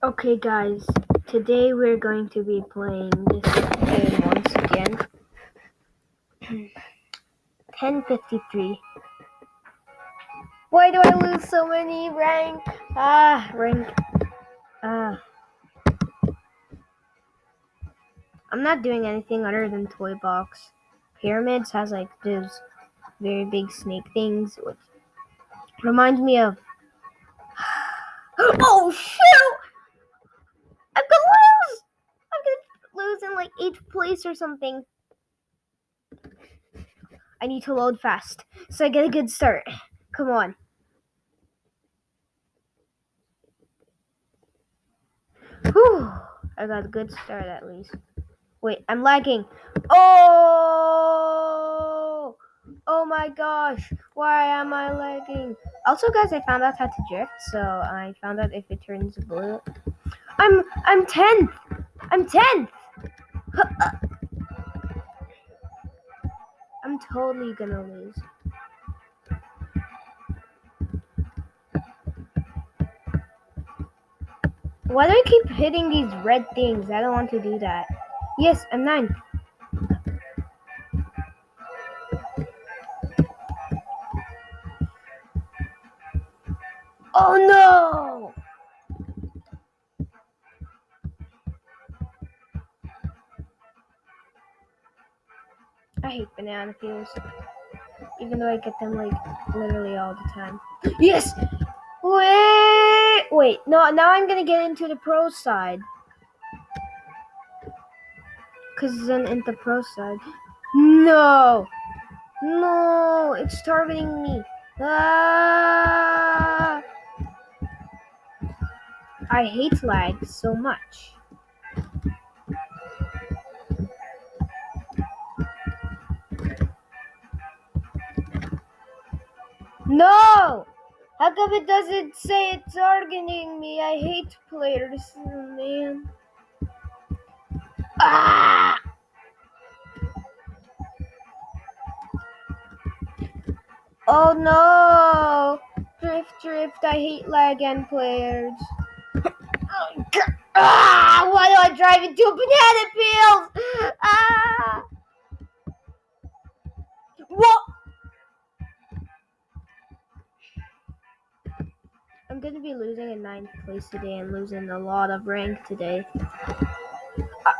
Okay, guys, today we're going to be playing this game once again. 1053. Why do I lose so many rank? Ah, rank. Ah. I'm not doing anything other than Toy Box. Pyramids has like those very big snake things, which reminds me of. oh shoot! I'm gonna lose! I'm gonna lose in like eighth place or something. I need to load fast so I get a good start. Come on. Whew. I got a good start at least. Wait, I'm lagging. Oh! Oh my gosh. Why am I lagging? Also, guys, I found out how to drift, so I found out if it turns blue. I'm I'm 10th. I'm 10th. I'm totally gonna lose. Why do I keep hitting these red things? I don't want to do that. Yes, I'm 9th. Even though I get them like literally all the time. Yes! Wait! Wait, no, now I'm gonna get into the pro side. Cause then in the pro side. No! No! It's targeting me. Ah! I hate lag so much. No! How come it doesn't say it's targeting me? I hate players, man. Ah! Oh no! Drift, drift. I hate lag and players. ah! Why do I drive into a banana peel? Ah! What? I'm gonna be losing in ninth place today and losing a lot of rank today. Uh,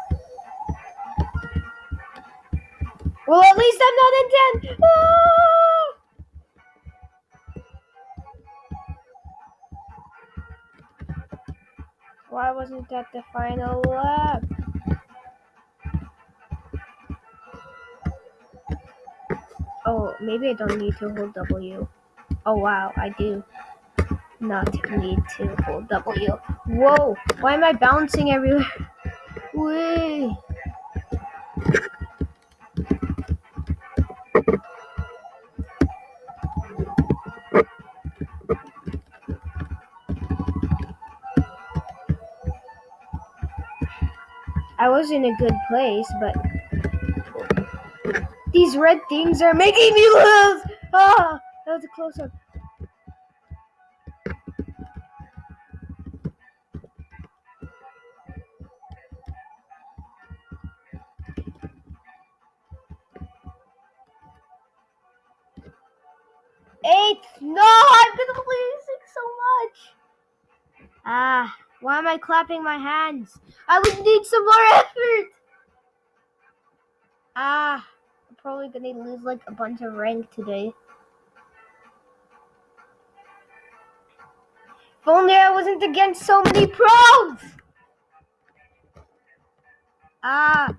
well, at least I'm not in 10. Ah! Why wasn't that the final lap? Oh, maybe I don't need to hold W. Oh wow, I do not need to hold W. Whoa, why am I bouncing everywhere? Wait. I was in a good place, but these red things are making me lose. Ah, that was a close up. Clapping my hands? I would need some more effort. Ah, I'm probably gonna lose like a bunch of rank today. If only I wasn't against so many pros. Ah.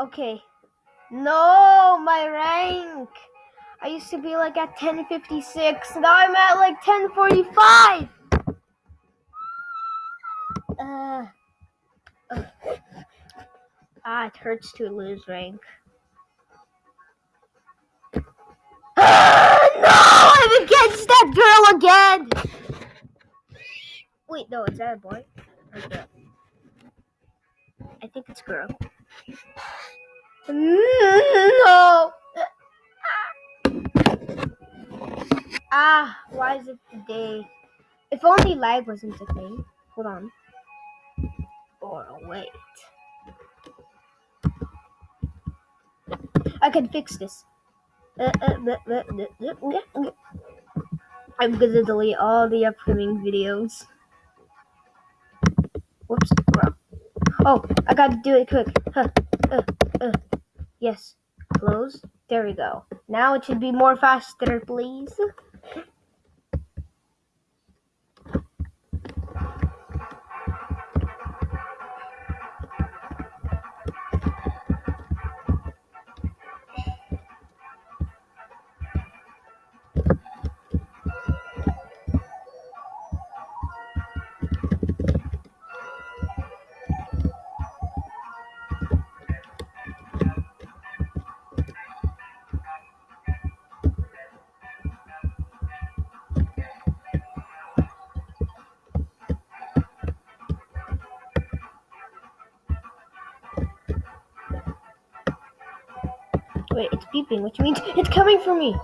Okay. No, my rank. I used to be like at 1056. Now I'm at like 1045. Uh, ah, it hurts to lose rank. Ah, no, I'm against that girl again. Wait, no, is that a boy? I think it's girl. No. Ah, why is it today? If only lag wasn't a thing. Hold on. Or wait. I can fix this. Uh, uh, uh. I'm gonna delete all the upcoming videos. Whoops. Oh, I gotta do it quick. Yes. Close. There we go. Now it should be more faster, please. Wait, it's beeping, which means it's coming for me.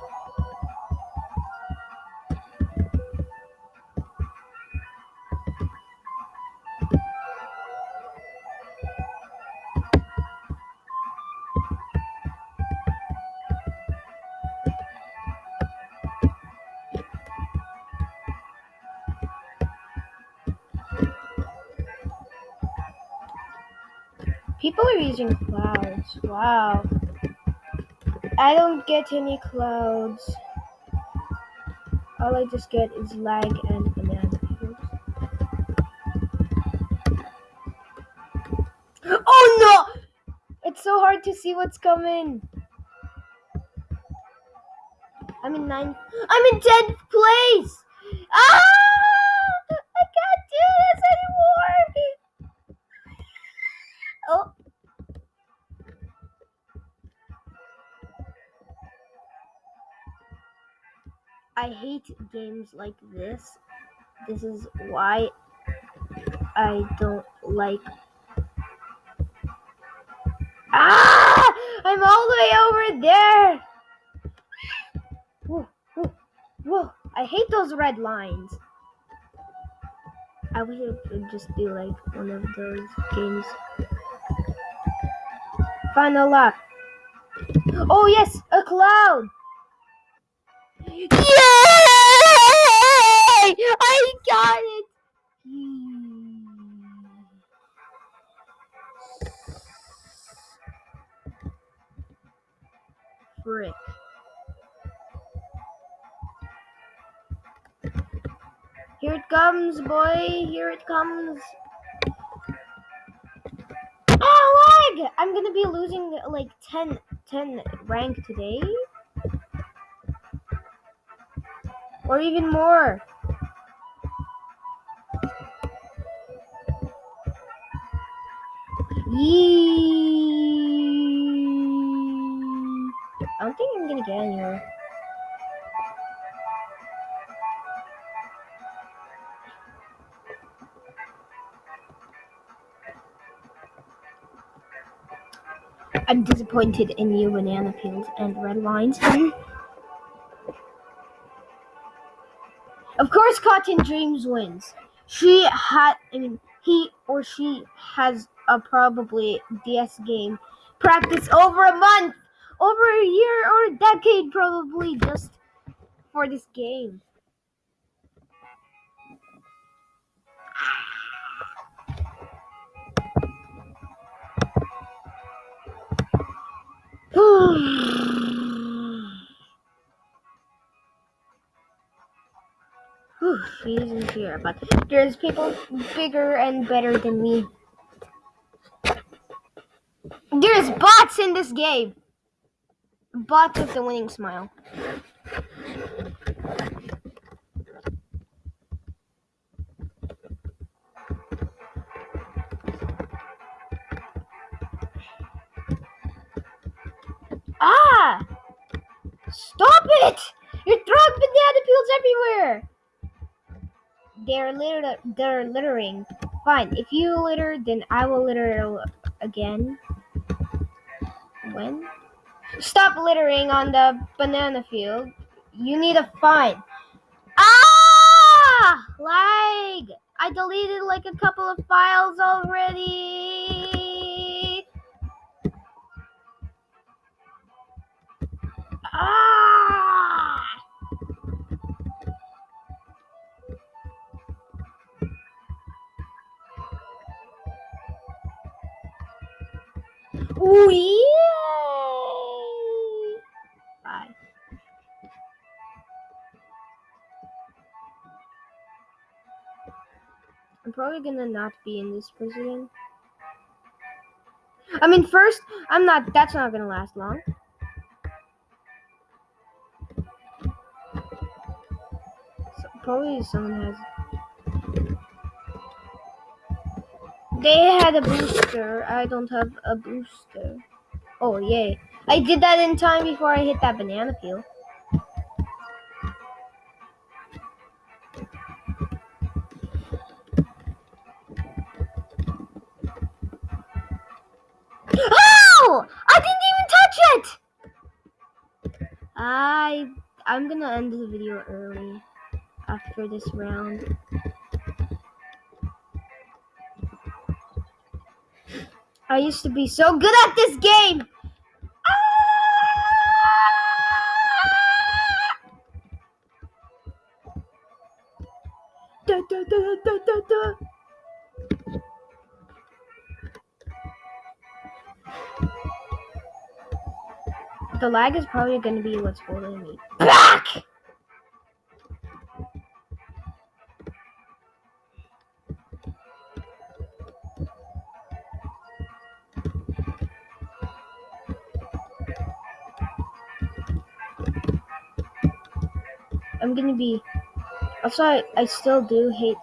People are using clouds. Wow. I don't get any clouds. All I just get is lag and banana peels. Oh no! It's so hard to see what's coming. I'm in ninth. I'm in tenth place. Ah! I can't do this anymore. I hate games like this. This is why I don't like. Ah! I'm all the way over there. Whoa, whoa, whoa. I hate those red lines. I wish it would just be like one of those games. Final lap. Oh yes, a cloud. Yay! I got it. Hmm. Frick. Here it comes, boy. Here it comes. Oh, lag! I'm gonna be losing like 10, 10 rank today. Or even more. Yee. I don't think I'm gonna get anywhere. I'm disappointed in you, banana peels and red lines. of course, Cotton Dreams wins. She had, I mean, he or she has a probably DS game practice over a month, over a year or a decade, probably just for this game. Whew, she's in here, but there's people bigger and better than me. There's bots in this game. Bots with the winning smile. Ah! Stop it! You're throwing banana peels everywhere. They're litter. They're littering. Fine. If you litter, then I will litter again. When? Stop littering on the banana field. You need a fine. Ah, lag! I deleted like a couple of files already. Ah! Probably gonna not be in this prison. I mean, first, I'm not. That's not gonna last long. So, probably someone has. They had a booster. I don't have a booster. Oh, yay. I did that in time before I hit that banana peel. I'm gonna end the video early after this round. I used to be so good at this game! Ah! Da, da, da. The lag is probably going to be what's holding me back. I'm gonna be. Also, I, I still do hate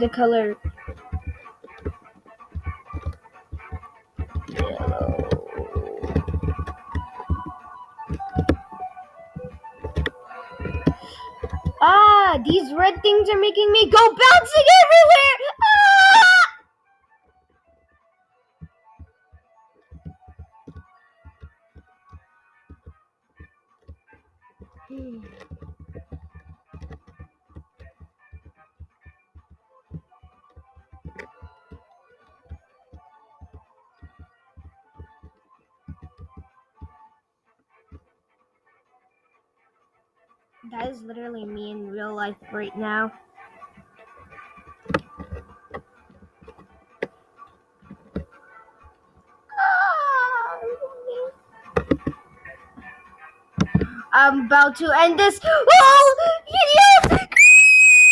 the color Ah, these red things are making me go bouncing everywhere. That is literally me in real life right now. Ah, I'm about to end this. Oh!